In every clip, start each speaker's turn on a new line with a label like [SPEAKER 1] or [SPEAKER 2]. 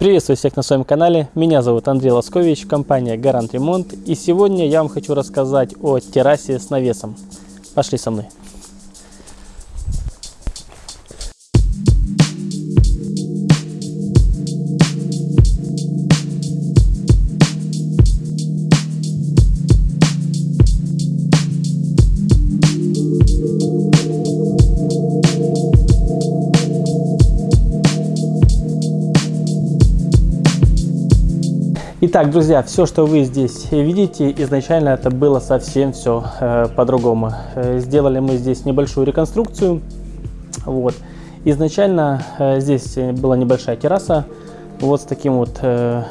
[SPEAKER 1] Приветствую всех на своем канале. Меня зовут Андрей Лоскович, компания Гарант Ремонт. И сегодня я вам хочу рассказать о террасе с навесом. Пошли со мной. Итак, друзья, все, что вы здесь видите, изначально это было совсем все э, по-другому. Э, сделали мы здесь небольшую реконструкцию. Вот. Изначально э, здесь была небольшая терраса, вот с таким вот э,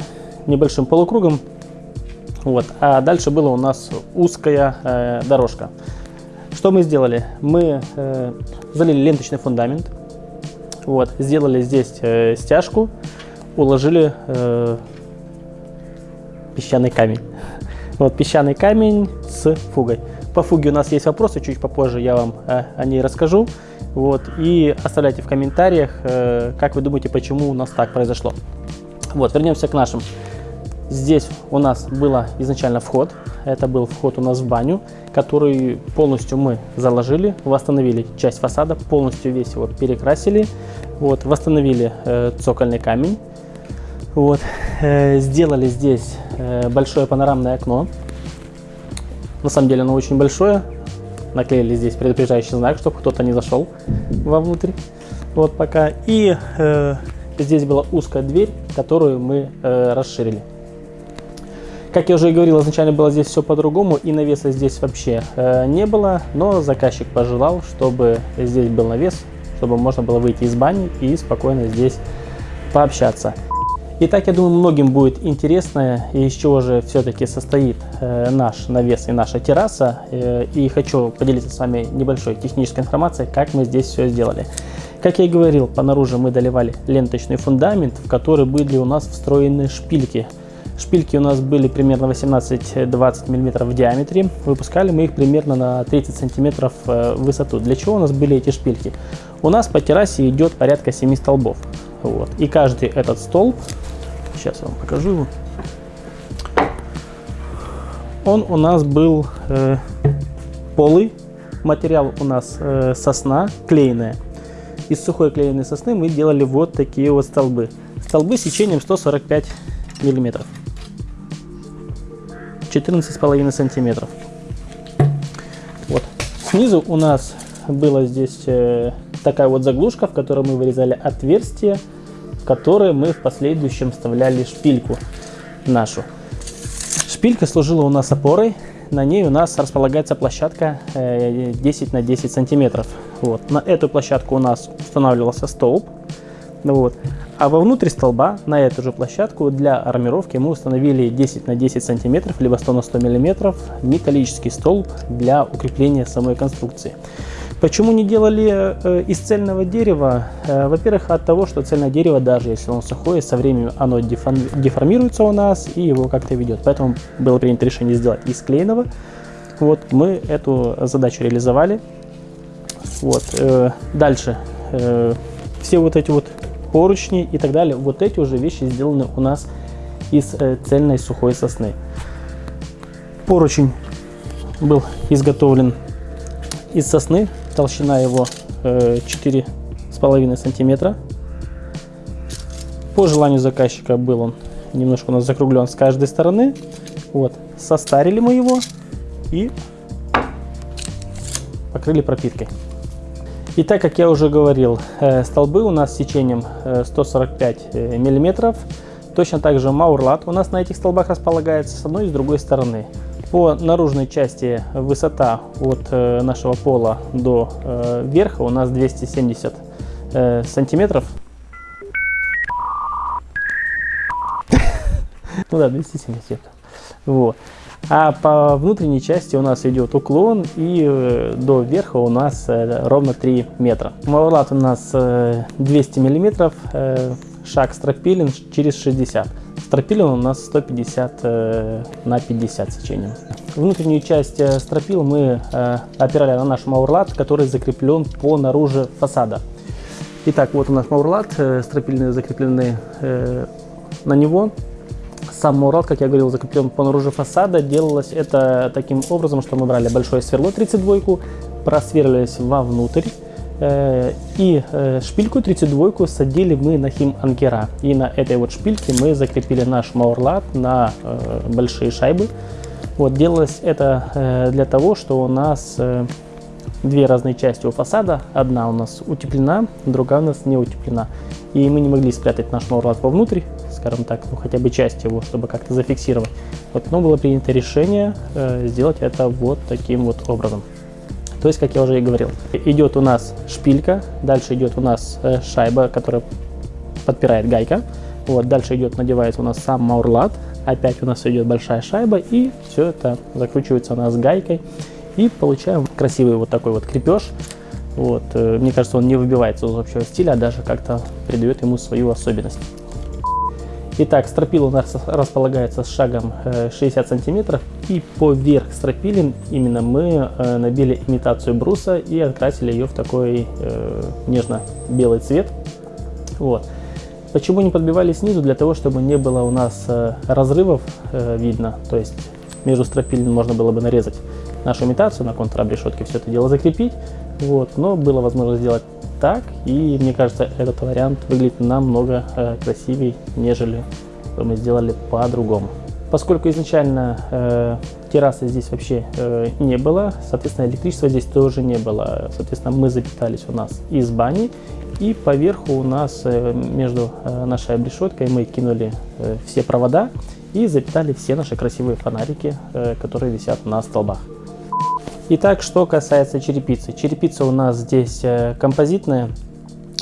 [SPEAKER 1] небольшим полукругом. Вот. А дальше была у нас узкая э, дорожка. Что мы сделали? Мы э, залили ленточный фундамент, вот, сделали здесь э, стяжку, уложили э, песчаный камень. Вот песчаный камень с фугой. По фуге у нас есть вопросы, чуть попозже я вам э, о ней расскажу. Вот, и оставляйте в комментариях, э, как вы думаете, почему у нас так произошло. Вот, вернемся к нашим. Здесь у нас был изначально вход. Это был вход у нас в баню, который полностью мы заложили, восстановили часть фасада, полностью весь его перекрасили, вот, восстановили э, цокольный камень, вот, сделали здесь Э, большое панорамное окно. На самом деле оно очень большое. Наклеили здесь предупреждающий знак, чтобы кто-то не зашел вовнутрь. Вот пока. И э, здесь была узкая дверь, которую мы э, расширили. Как я уже и говорил, изначально было здесь все по-другому, и навеса здесь вообще э, не было, но заказчик пожелал, чтобы здесь был навес, чтобы можно было выйти из бани и спокойно здесь пообщаться. Итак, я думаю, многим будет интересно, из чего же все-таки состоит э, наш навес и наша терраса. Э, и хочу поделиться с вами небольшой технической информацией, как мы здесь все сделали. Как я и говорил, по наружу мы доливали ленточный фундамент, в который были у нас встроены шпильки. Шпильки у нас были примерно 18-20 мм в диаметре. Выпускали мы их примерно на 30 см э, в высоту. Для чего у нас были эти шпильки? У нас по террасе идет порядка 7 столбов. Вот. И каждый этот столб Сейчас вам покажу его. Он у нас был э, полый. Материал у нас э, сосна клееная. Из сухой клееной сосны мы делали вот такие вот столбы. Столбы сечением 145 миллиметров. 14,5 сантиметров. Вот. Снизу у нас была здесь э, такая вот заглушка, в которой мы вырезали отверстие которые мы в последующем вставляли шпильку нашу. Шпилька служила у нас опорой, на ней у нас располагается площадка 10 э, на 10 сантиметров. Вот. На эту площадку у нас устанавливался столб, вот. а вовнутрь столба на эту же площадку для армировки мы установили 10 на 10 сантиметров, либо 100 на 100 миллиметров металлический столб для укрепления самой конструкции. Почему не делали э, из цельного дерева? Э, во-первых, от того, что цельное дерево, даже если оно сухое, со временем оно деформируется у нас и его как-то ведет. Поэтому было принято решение сделать из клееного. Вот, мы эту задачу реализовали. Вот, э, дальше. Все вот эти вот поручни и так далее, вот эти уже вещи сделаны у нас из цельной сухой сосны. Поручень был изготовлен из сосны толщина его э, 4,5 сантиметра. По желанию заказчика был он немножко у нас закруглен с каждой стороны. Вот, состарили мы его и покрыли пропиткой. И так как я уже говорил, э, столбы у нас сечением 145 э, миллиметров. Точно так же маурлат у нас на этих столбах располагается с одной и с другой стороны. По наружной части высота от э, нашего пола до э, верха у нас 270 э, сантиметров. Ну да, 270. Вот. А по внутренней части у нас идет уклон и до верха у нас ровно 3 метра. Мавлат у нас 200 миллиметров, шаг стропилен через 60. Стропилин у нас 150 э, на 50 сечением. Внутреннюю часть э, стропил мы э, опирали на наш маурлат, который закреплен по наружу фасада. Итак, вот у нас маурлат, стропильные закреплены на него. Сам мурал, как я говорил, закреплен по наружу фасада. Делалось это таким образом, что мы брали большое сверло 32, просверлились вовнутрь. Э, и э, шпильку 32 садили мы на хим анкера. И на этой вот шпильке мы закрепили наш маурлат на э, большие шайбы. Вот делалось это для того, что у нас две разные части у фасада. Одна у нас утеплена, другая у нас не утеплена. И мы не могли спрятать наш маурлат вовнутрь, скажем так, ну хотя бы часть его, чтобы как-то зафиксировать. Вот, но было принято решение сделать это вот таким вот образом. То есть, как я уже и говорил, идет у нас шпилька, дальше идет у нас э, шайба, которая подпирает гайка. Вот, дальше идет, надевается у нас сам маурлат, опять у нас идет большая шайба, и все это закручивается у нас гайкой. И получаем красивый вот такой вот крепеж. Вот, э, мне кажется, он не выбивается из общего стиля, а даже как-то придает ему свою особенность. Итак, стропила у нас располагается с шагом 60 э, сантиметров. И поверх стропилин именно мы э, набили имитацию бруса и окрасили ее в такой э, нежно-белый цвет. Вот. Почему не подбивали снизу? Для того, чтобы не было у нас разрывов видно. То есть между стропилин можно было бы нарезать нашу имитацию, на контрабрешетке все это дело закрепить. Вот. Но было возможно сделать так, и мне кажется, этот вариант выглядит намного э, красивее, нежели мы сделали по-другому. Поскольку изначально э, террасы здесь вообще э, не было, соответственно, электричества здесь тоже не было. Соответственно, мы запитались у нас из бани, и поверху у нас э, между э, нашей обрешеткой мы кинули э, все провода и запитали все наши красивые фонарики, э, которые висят на столбах. Итак, что касается черепицы. Черепица у нас здесь э, композитная.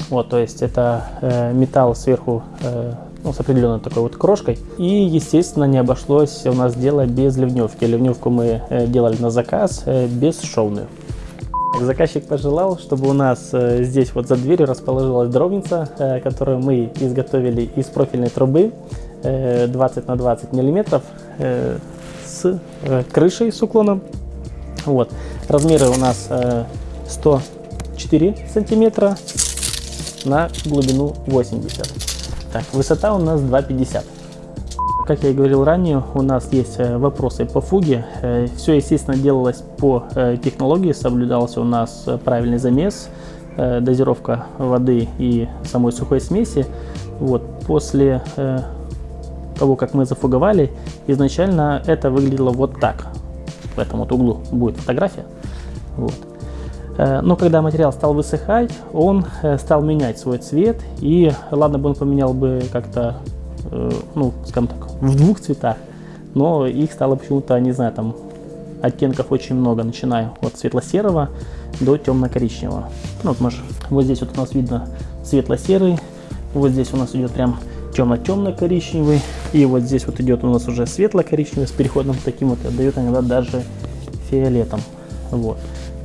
[SPEAKER 1] Вот, то есть это э, металл сверху э, ну, с определенной такой вот крошкой. И, естественно, не обошлось у нас дело без ливневки. Ливневку мы делали на заказ, э, бесшовную. Заказчик пожелал, чтобы у нас здесь вот за дверью расположилась дровница, которую мы изготовили из профильной трубы э, 20 на 20 миллиметров с крышей с уклоном вот. Размеры у нас 104 э, сантиметра на глубину 80. Так, высота у нас 2,50. Как я и говорил ранее, у нас есть э, вопросы по фуге. Э, Все, естественно, делалось по технологии, соблюдался у нас правильный замес, дозировка воды и самой сухой смеси. Вот, после того, как мы зафуговали, изначально это выглядело вот так в этом вот углу будет фотография. Вот. Э, но когда материал стал высыхать, он э, стал менять свой цвет. И ладно бы он поменял бы как-то, э, ну, скажем так, в двух цветах, но их стало почему-то, не знаю, там оттенков очень много, начиная от светло-серого до темно-коричневого. Ну, вот, может, вот здесь вот у нас видно светло-серый, вот здесь у нас идет прям темно-темно-коричневый. И вот здесь вот идет у нас уже светло-коричневый с переходом таким вот, отдает иногда даже фиолетом. Вот.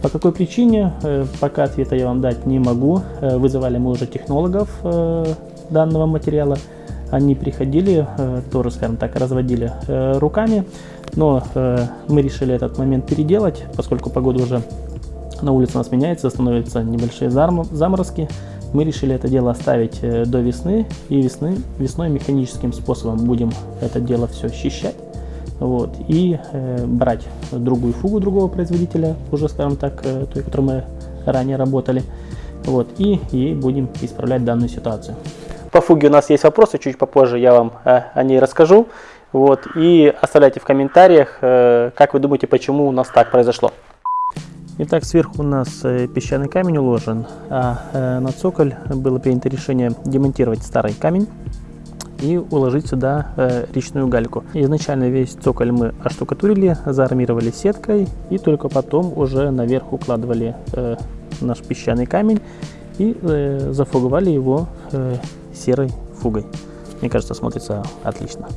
[SPEAKER 1] По какой причине, э, пока ответа я вам дать не могу. Э, вызывали мы уже технологов э, данного материала. Они приходили, тоже, скажем так, разводили руками. Но мы решили этот момент переделать, поскольку погода уже на улице у нас меняется, становятся небольшие заморозки мы решили это дело оставить э, до весны, и весны, весной механическим способом будем это дело все счищать, вот, и э, брать другую фугу другого производителя, уже, скажем так, э, той, которой мы ранее работали, вот, и ей будем исправлять данную ситуацию. По фуге у нас есть вопросы, чуть попозже я вам э, о ней расскажу, вот, и оставляйте в комментариях, э, как вы думаете, почему у нас так произошло. Итак, сверху у нас э, песчаный камень уложен, а э, на цоколь было принято решение демонтировать старый камень и уложить сюда э, речную гальку. Изначально весь цоколь мы оштукатурили, заармировали сеткой и только потом уже наверх укладывали наш песчаный камень и зафуговали его серой фугой. Мне кажется, смотрится отлично.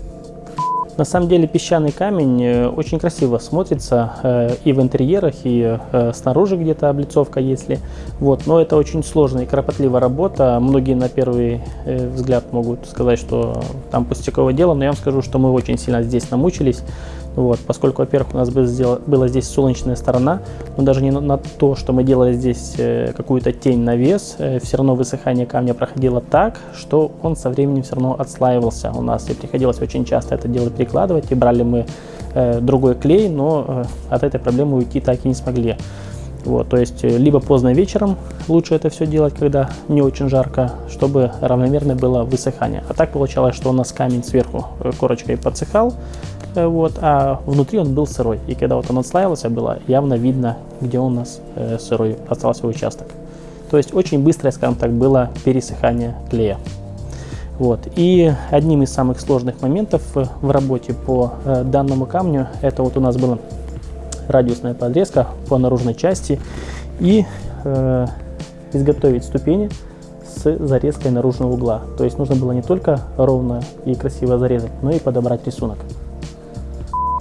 [SPEAKER 1] На самом деле песчаный камень э, очень красиво смотрится э, и в интерьерах, и э, снаружи где-то облицовка, если. Вот. Но это очень сложная и кропотливая работа. Многие на первый взгляд могут сказать, что там пустяковое дело, но я вам скажу, что мы очень сильно здесь намучились. Вот, поскольку, во-первых, у нас была здесь солнечная сторона, но даже не на то, что мы делали здесь э, какую-то тень навес, э, все равно высыхание камня проходило так, что он со временем все равно отслаивался у нас. И приходилось очень часто это дело перекладывать, и брали мы э, другой клей, но от этой проблемы уйти так и не смогли. Вот, то есть либо поздно вечером лучше это все делать, когда не очень жарко, чтобы равномерно было высыхание. А так получалось, что у нас камень сверху корочкой подсыхал, вот, а внутри он был сырой. И когда вот он отслаивался, было явно видно, где у нас э, сырой остался участок. То есть очень быстрое, скажем так, было пересыхание клея. Вот. И одним из самых сложных моментов в работе по э, данному камню, это вот у нас была радиусная подрезка по наружной части и э, изготовить ступени с зарезкой наружного угла. То есть нужно было не только ровно и красиво зарезать, но и подобрать рисунок.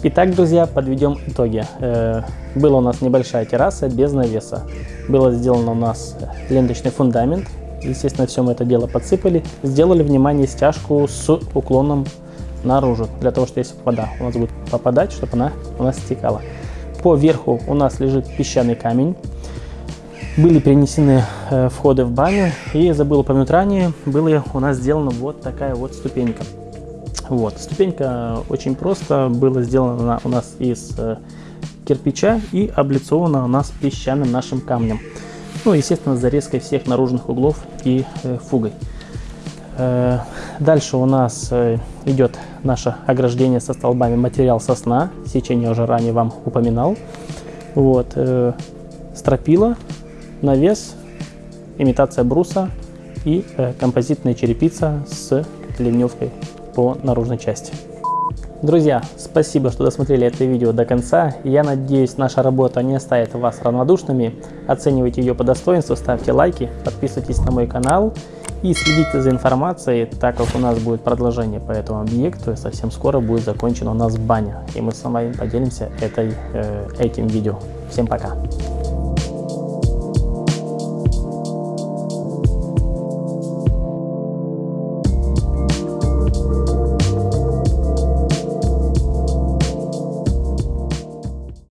[SPEAKER 1] Итак, друзья, подведем итоги. Э, была у нас небольшая терраса без навеса. Было сделано у нас ленточный фундамент. Естественно, все мы это дело подсыпали. Сделали, внимание, стяжку с уклоном наружу, для того, что если вода у нас будет попадать, чтобы она у нас стекала. По верху у нас лежит песчаный камень. Были перенесены э, входы в баню. И забыл упомянуть ранее, была у нас сделана вот такая вот ступенька. Вот. Ступенька очень просто была сделана у нас из э, кирпича и облицована у нас песчаным нашим камнем. Ну, естественно, зарезкой всех наружных углов и э, фугой. Э, дальше у нас э, идет наше ограждение со столбами материал сосна. Сечение уже ранее вам упоминал. Вот, э, стропила, навес, имитация бруса и э, композитная черепица с ливневкой по наружной части. Друзья, спасибо, что досмотрели это видео до конца. Я надеюсь, наша работа не оставит вас равнодушными. Оценивайте ее по достоинству, ставьте лайки, подписывайтесь на мой канал и следите за информацией, так как у нас будет продолжение по этому объекту. И совсем скоро будет закончена у нас баня. И мы с вами поделимся этой, э, этим видео. Всем пока!